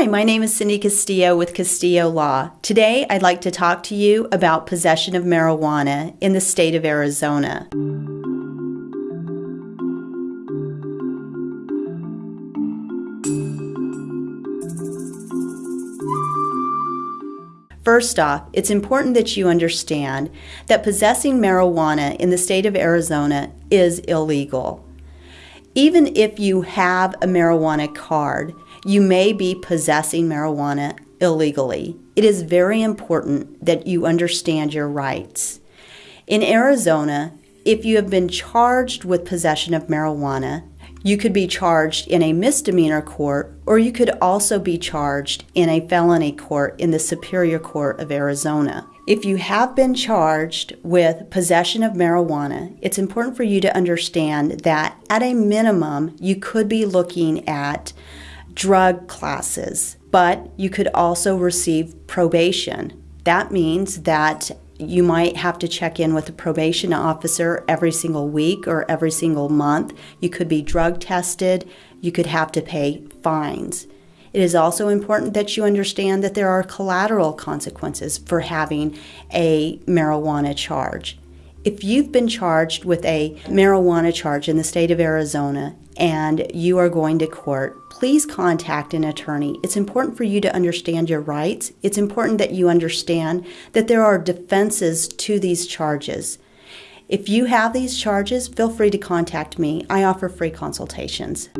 Hi, my name is Cindy Castillo with Castillo Law. Today I'd like to talk to you about possession of marijuana in the state of Arizona. First off, it's important that you understand that possessing marijuana in the state of Arizona is illegal. Even if you have a marijuana card, you may be possessing marijuana illegally. It is very important that you understand your rights. In Arizona, if you have been charged with possession of marijuana, you could be charged in a misdemeanor court, or you could also be charged in a felony court in the Superior Court of Arizona. If you have been charged with possession of marijuana, it's important for you to understand that at a minimum, you could be looking at drug classes, but you could also receive probation. That means that you might have to check in with a probation officer every single week or every single month. You could be drug tested. You could have to pay fines. It is also important that you understand that there are collateral consequences for having a marijuana charge. If you've been charged with a marijuana charge in the state of Arizona and you are going to court, please contact an attorney. It's important for you to understand your rights. It's important that you understand that there are defenses to these charges. If you have these charges, feel free to contact me. I offer free consultations.